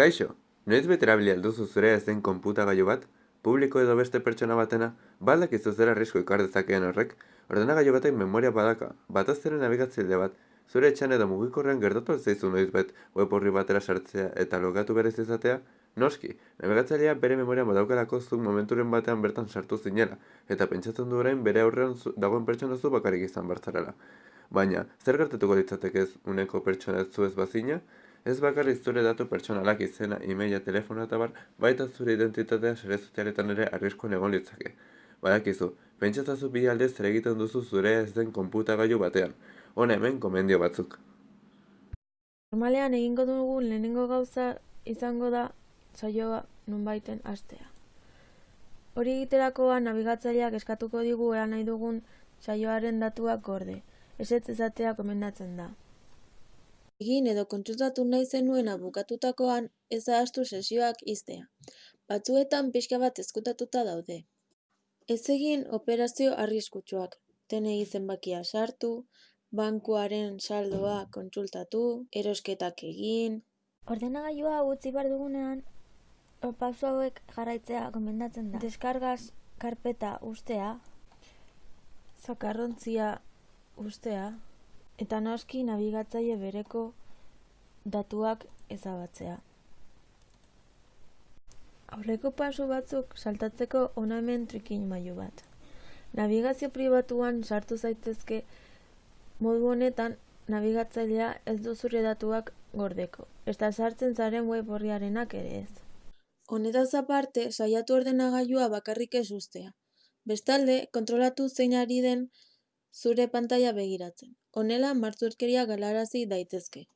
Kaixo, noiz bete erabili alduzu zure ez den konputagailu bat? Publiko edo beste pertsona batena? Baldak izu zer arrisko ikar dezakeen horrek? Ordenagailu batek memoria badaka, bataz ere nabigatzaile bat, zure etxan edo mugikorrean gertatu zaizu noiz bet web horri batera sartzea eta logatu berez izatea? Noski, nabigatzailea bere memoria badaukalako zuk momenturen batean bertan sartu zinela, eta pentsatzen du orain bere aurrean dagoen pertsona zu bakarrik izan bartzarela. Baina, zer gertatuko litzateke ez uneko pertsona ez zu ez bazina? Ez bakarrik zure datu pertsonalak izena, e-maila, telefonoa eta bar, baita zure identitatea sare sozialetan ere arriskuan egon litzake. Badakizu, pentsatzazu bi alde zer egiten duzu zure ez den konputagailu batean. Hona hemen komendio batzuk. Normalean egingo dugun lehenengo gauza izango da saioa nonbaiten hastea. Hori egiterakoan nabigatzaileak eskatuko digu ea nahi dugun saioaren datuak gorde. Ezetz ezatea komendatzen da. Egin edo kontsultatu nahi zenuena bukatutakoan ez ahaztu sesioak iztea. Batzuetan pixka bat ezkutatuta daude. Ez egin operazio arriskutsuak. TNI zenbakia sartu, bankuaren saldoa kontsultatu, erosketak egin, Ordenagailua utzi behar dugunean, pauso hauek jarraitzea gomendatzen da. Deskargaz karpeta ustea, Zakarrontzia ustea, eta noski nabigatzaile bereko datuak ezabatzea. Aurreko pasu batzuk saltatzeko hona hemen trikin mailu bat. Nabigazio pribatuan sartu zaitezke modu honetan nabigatzailea ez du zure datuak gordeko. Eta sartzen zaren web horriarenak ere ez. Honetaz aparte, saiatu ordenagailua bakarrik ez ustea. Bestalde, kontrolatu zein ari den zure pantaila begiratzen. Honela, martzurkeria galarazi daitezke.